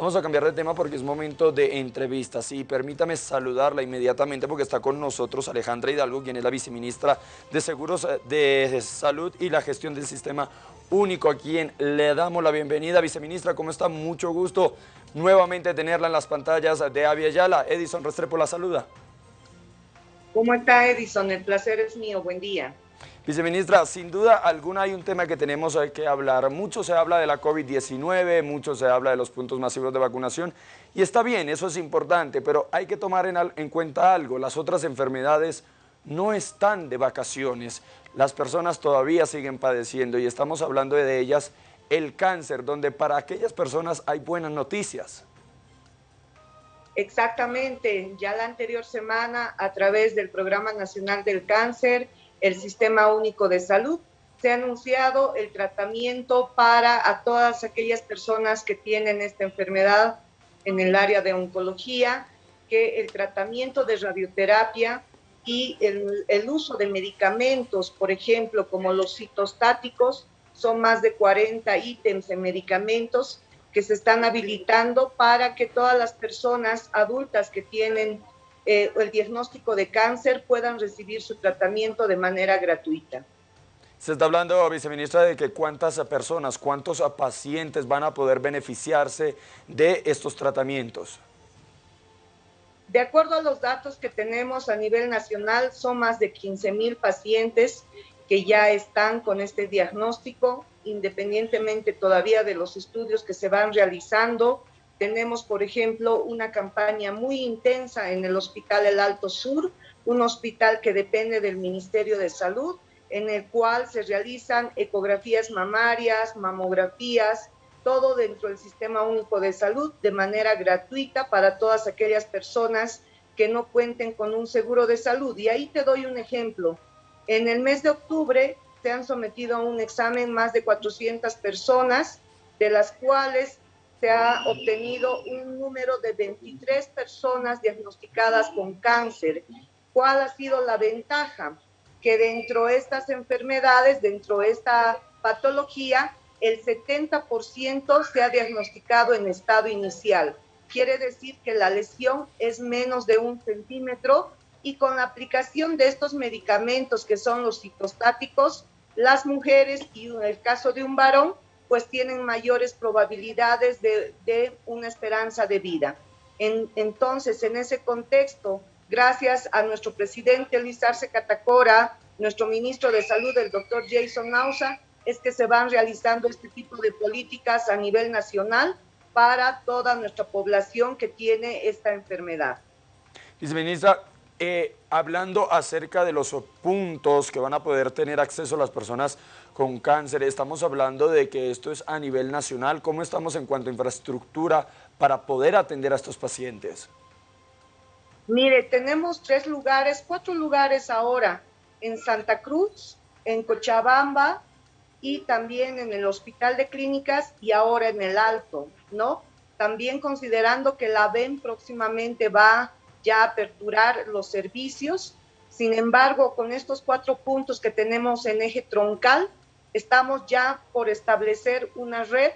Vamos a cambiar de tema porque es momento de entrevistas y permítame saludarla inmediatamente porque está con nosotros Alejandra Hidalgo, quien es la viceministra de Seguros eh, de Salud y la Gestión del Sistema Único, a quien le damos la bienvenida. Viceministra, ¿cómo está? Mucho gusto nuevamente tenerla en las pantallas de Avia Yala. Edison Restrepo la saluda. ¿Cómo está Edison? El placer es mío. Buen día. Viceministra, sin duda alguna hay un tema que tenemos que hablar. Mucho se habla de la COVID-19, mucho se habla de los puntos masivos de vacunación y está bien, eso es importante, pero hay que tomar en, en cuenta algo. Las otras enfermedades no están de vacaciones. Las personas todavía siguen padeciendo y estamos hablando de ellas el cáncer, donde para aquellas personas hay buenas noticias. Exactamente, ya la anterior semana a través del Programa Nacional del Cáncer el Sistema Único de Salud. Se ha anunciado el tratamiento para a todas aquellas personas que tienen esta enfermedad en el área de oncología, que el tratamiento de radioterapia y el, el uso de medicamentos, por ejemplo, como los citostáticos, son más de 40 ítems de medicamentos que se están habilitando para que todas las personas adultas que tienen eh, el diagnóstico de cáncer puedan recibir su tratamiento de manera gratuita. Se está hablando, viceministra, de que cuántas personas, cuántos pacientes van a poder beneficiarse de estos tratamientos. De acuerdo a los datos que tenemos a nivel nacional, son más de 15 mil pacientes que ya están con este diagnóstico, independientemente todavía de los estudios que se van realizando tenemos, por ejemplo, una campaña muy intensa en el Hospital El Alto Sur, un hospital que depende del Ministerio de Salud, en el cual se realizan ecografías mamarias, mamografías, todo dentro del Sistema Único de Salud de manera gratuita para todas aquellas personas que no cuenten con un seguro de salud. Y ahí te doy un ejemplo. En el mes de octubre se han sometido a un examen más de 400 personas, de las cuales se ha obtenido un número de 23 personas diagnosticadas con cáncer. ¿Cuál ha sido la ventaja? Que dentro de estas enfermedades, dentro de esta patología, el 70% se ha diagnosticado en estado inicial. Quiere decir que la lesión es menos de un centímetro y con la aplicación de estos medicamentos que son los citostáticos, las mujeres y en el caso de un varón pues tienen mayores probabilidades de, una esperanza de vida. entonces, en ese contexto, gracias a nuestro presidente Luis Arce Catacora, nuestro ministro de Salud, el doctor Jason Nausa, es que se van realizando este tipo de políticas a nivel nacional para toda nuestra población que tiene esta enfermedad. Viceministra, eh, hablando acerca de los puntos que van a poder tener acceso las personas con cáncer, estamos hablando de que esto es a nivel nacional. ¿Cómo estamos en cuanto a infraestructura para poder atender a estos pacientes? Mire, tenemos tres lugares, cuatro lugares ahora, en Santa Cruz, en Cochabamba y también en el Hospital de Clínicas y ahora en el Alto, ¿no? También considerando que la VEN próximamente va ya aperturar los servicios. Sin embargo, con estos cuatro puntos que tenemos en eje troncal, estamos ya por establecer una red,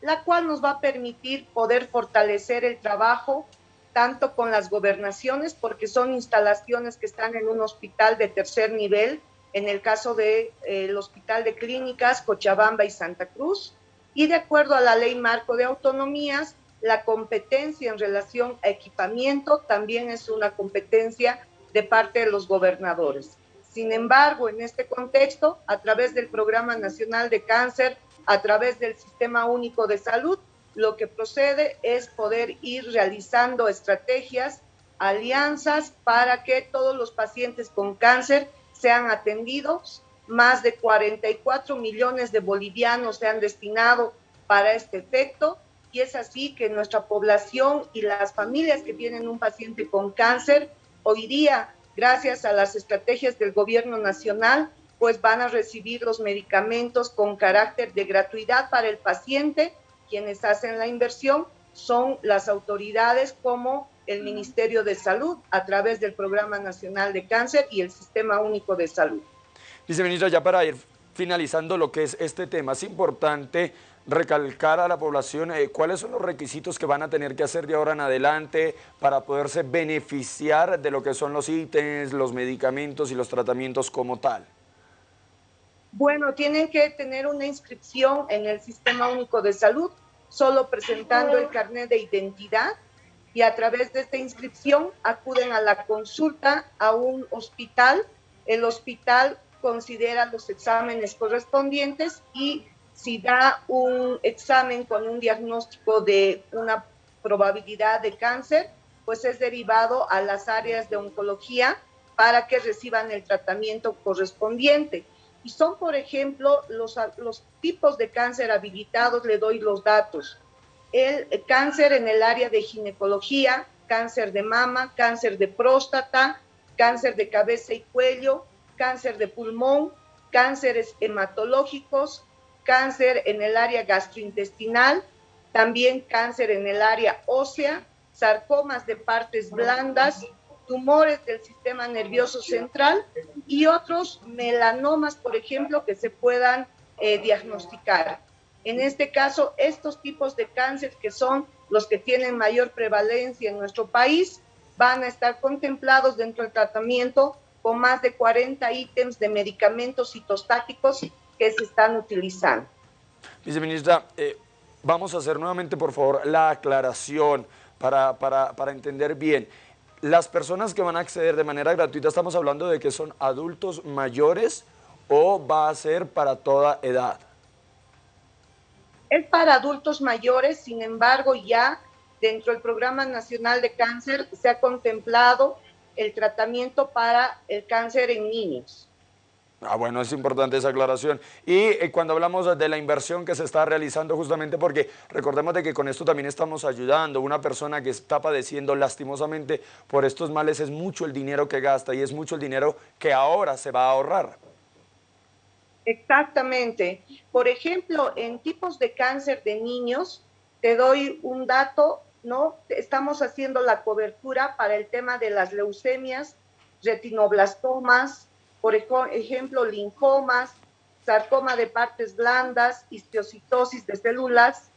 la cual nos va a permitir poder fortalecer el trabajo tanto con las gobernaciones, porque son instalaciones que están en un hospital de tercer nivel, en el caso del de, eh, Hospital de Clínicas, Cochabamba y Santa Cruz, y de acuerdo a la Ley Marco de Autonomías, la competencia en relación a equipamiento también es una competencia de parte de los gobernadores. Sin embargo, en este contexto, a través del Programa Nacional de Cáncer, a través del Sistema Único de Salud, lo que procede es poder ir realizando estrategias, alianzas para que todos los pacientes con cáncer sean atendidos. Más de 44 millones de bolivianos se han destinado para este efecto y es así que nuestra población y las familias que tienen un paciente con cáncer, hoy día, gracias a las estrategias del gobierno nacional, pues van a recibir los medicamentos con carácter de gratuidad para el paciente. Quienes hacen la inversión son las autoridades como el Ministerio de Salud a través del Programa Nacional de Cáncer y el Sistema Único de Salud. Viceministra, ya para ir finalizando lo que es este tema, es importante recalcar a la población eh, cuáles son los requisitos que van a tener que hacer de ahora en adelante para poderse beneficiar de lo que son los ítems, los medicamentos y los tratamientos como tal. Bueno, tienen que tener una inscripción en el Sistema Único de Salud, solo presentando el carnet de identidad y a través de esta inscripción acuden a la consulta a un hospital. El hospital considera los exámenes correspondientes y si da un examen con un diagnóstico de una probabilidad de cáncer, pues es derivado a las áreas de oncología para que reciban el tratamiento correspondiente. Y son, por ejemplo, los, los tipos de cáncer habilitados, le doy los datos. El cáncer en el área de ginecología, cáncer de mama, cáncer de próstata, cáncer de cabeza y cuello, cáncer de pulmón, cánceres hematológicos, cáncer en el área gastrointestinal, también cáncer en el área ósea, sarcomas de partes blandas, tumores del sistema nervioso central y otros melanomas, por ejemplo, que se puedan eh, diagnosticar. En este caso, estos tipos de cáncer que son los que tienen mayor prevalencia en nuestro país van a estar contemplados dentro del tratamiento con más de 40 ítems de medicamentos citostáticos que se están utilizando. Viceministra, eh, vamos a hacer nuevamente, por favor, la aclaración para, para, para entender bien. Las personas que van a acceder de manera gratuita, estamos hablando de que son adultos mayores o va a ser para toda edad. Es para adultos mayores, sin embargo, ya dentro del Programa Nacional de Cáncer se ha contemplado el tratamiento para el cáncer en niños. Ah, bueno, es importante esa aclaración. Y eh, cuando hablamos de la inversión que se está realizando justamente porque recordemos de que con esto también estamos ayudando. Una persona que está padeciendo lastimosamente por estos males es mucho el dinero que gasta y es mucho el dinero que ahora se va a ahorrar. Exactamente. Por ejemplo, en tipos de cáncer de niños, te doy un dato, ¿no? Estamos haciendo la cobertura para el tema de las leucemias, retinoblastomas, por ejemplo, linfomas, sarcoma de partes blandas, histiocitosis de células,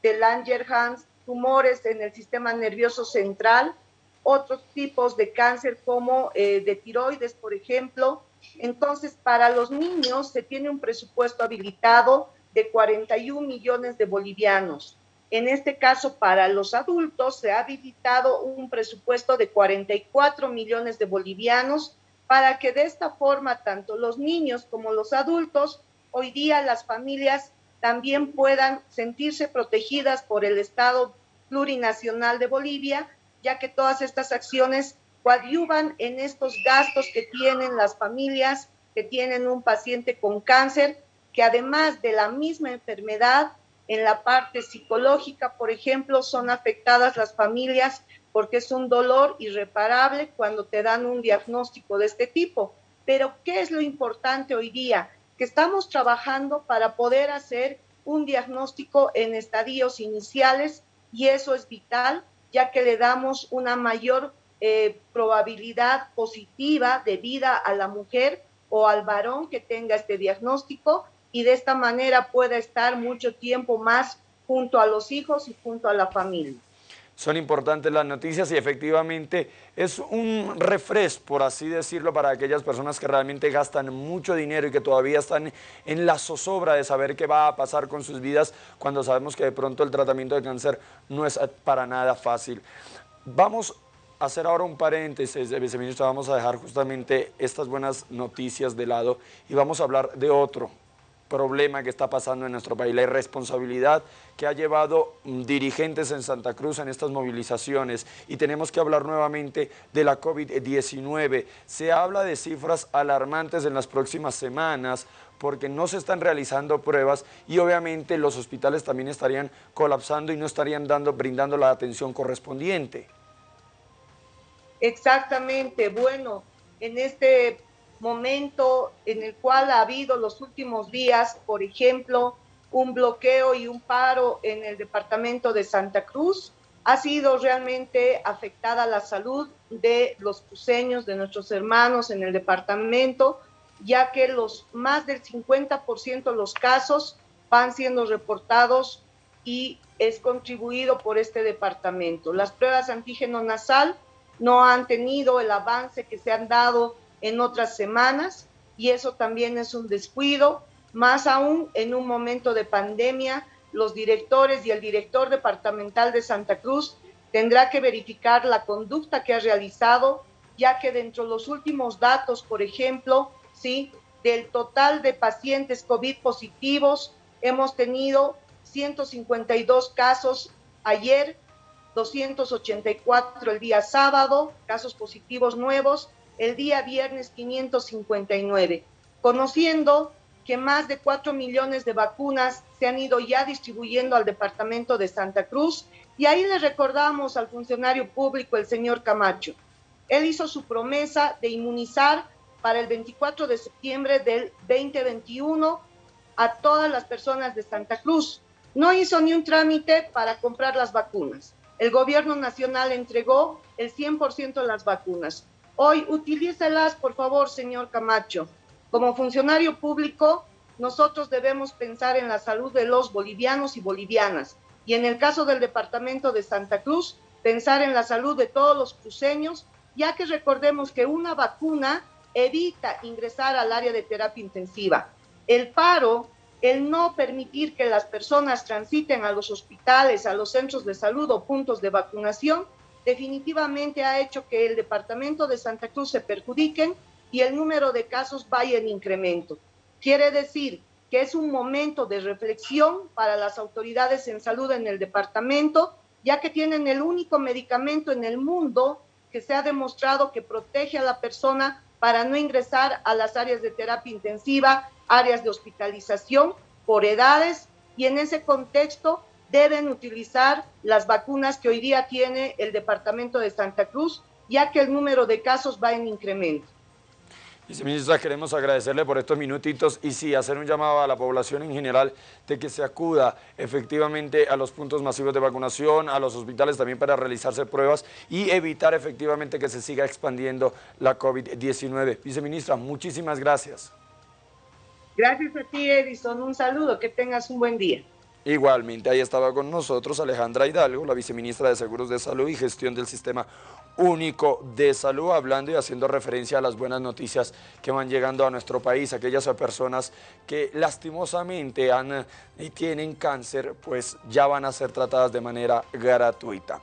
de Langerhans, tumores en el sistema nervioso central, otros tipos de cáncer como eh, de tiroides, por ejemplo. Entonces, para los niños se tiene un presupuesto habilitado de 41 millones de bolivianos. En este caso, para los adultos se ha habilitado un presupuesto de 44 millones de bolivianos para que de esta forma tanto los niños como los adultos, hoy día las familias también puedan sentirse protegidas por el Estado plurinacional de Bolivia, ya que todas estas acciones coadyuvan en estos gastos que tienen las familias que tienen un paciente con cáncer, que además de la misma enfermedad, en la parte psicológica, por ejemplo, son afectadas las familias porque es un dolor irreparable cuando te dan un diagnóstico de este tipo. Pero, ¿qué es lo importante hoy día? Que estamos trabajando para poder hacer un diagnóstico en estadios iniciales y eso es vital, ya que le damos una mayor eh, probabilidad positiva de vida a la mujer o al varón que tenga este diagnóstico y de esta manera pueda estar mucho tiempo más junto a los hijos y junto a la familia son importantes las noticias y efectivamente es un refresco, por así decirlo, para aquellas personas que realmente gastan mucho dinero y que todavía están en la zozobra de saber qué va a pasar con sus vidas cuando sabemos que de pronto el tratamiento de cáncer no es para nada fácil. Vamos a hacer ahora un paréntesis, viceministro, vamos a dejar justamente estas buenas noticias de lado y vamos a hablar de otro, problema que está pasando en nuestro país, la irresponsabilidad que ha llevado mm, dirigentes en Santa Cruz en estas movilizaciones y tenemos que hablar nuevamente de la COVID-19. Se habla de cifras alarmantes en las próximas semanas porque no se están realizando pruebas y obviamente los hospitales también estarían colapsando y no estarían dando, brindando la atención correspondiente. Exactamente, bueno, en este momento en el cual ha habido los últimos días, por ejemplo, un bloqueo y un paro en el departamento de Santa Cruz, ha sido realmente afectada la salud de los cruceños, de nuestros hermanos en el departamento, ya que los más del 50% de los casos van siendo reportados y es contribuido por este departamento. Las pruebas antígeno nasal no han tenido el avance que se han dado en otras semanas y eso también es un descuido, más aún en un momento de pandemia, los directores y el director departamental de Santa Cruz tendrá que verificar la conducta que ha realizado, ya que dentro de los últimos datos, por ejemplo, ¿sí? del total de pacientes COVID positivos, hemos tenido 152 casos ayer, 284 el día sábado, casos positivos nuevos, el día viernes 559, conociendo que más de 4 millones de vacunas se han ido ya distribuyendo al departamento de Santa Cruz y ahí le recordamos al funcionario público, el señor Camacho. Él hizo su promesa de inmunizar para el 24 de septiembre del 2021 a todas las personas de Santa Cruz no hizo ni un trámite para comprar las vacunas. El gobierno nacional entregó el 100% de las vacunas. Hoy, utilícelas, por favor, señor Camacho. Como funcionario público, nosotros debemos pensar en la salud de los bolivianos y bolivianas. Y en el caso del departamento de Santa Cruz, pensar en la salud de todos los cruceños, ya que recordemos que una vacuna evita ingresar al área de terapia intensiva. El paro el no permitir que las personas transiten a los hospitales, a los centros de salud o puntos de vacunación, definitivamente ha hecho que el departamento de Santa Cruz se perjudiquen y el número de casos vaya en incremento. Quiere decir que es un momento de reflexión para las autoridades en salud en el departamento, ya que tienen el único medicamento en el mundo que se ha demostrado que protege a la persona para no ingresar a las áreas de terapia intensiva, áreas de hospitalización por edades y en ese contexto deben utilizar las vacunas que hoy día tiene el departamento de Santa Cruz, ya que el número de casos va en incremento. Viceministra, queremos agradecerle por estos minutitos y sí, hacer un llamado a la población en general de que se acuda efectivamente a los puntos masivos de vacunación, a los hospitales también para realizarse pruebas y evitar efectivamente que se siga expandiendo la COVID-19. Viceministra, muchísimas gracias. Gracias a ti, Edison. Un saludo, que tengas un buen día. Igualmente, ahí estaba con nosotros Alejandra Hidalgo, la viceministra de Seguros de Salud y Gestión del Sistema Único de Salud, hablando y haciendo referencia a las buenas noticias que van llegando a nuestro país, aquellas personas que lastimosamente han y tienen cáncer, pues ya van a ser tratadas de manera gratuita.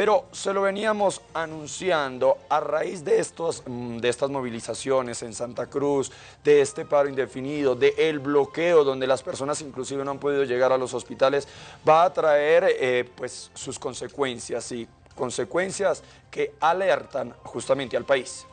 Pero se lo veníamos anunciando a raíz de, estos, mm, de estas movilizaciones en Santa Cruz, de este paro indefinido, de el bloqueo donde las personas inclusive no han podido llegar a los hospitales, va a traer eh, pues, sus consecuencias y consecuencias que alertan justamente al país.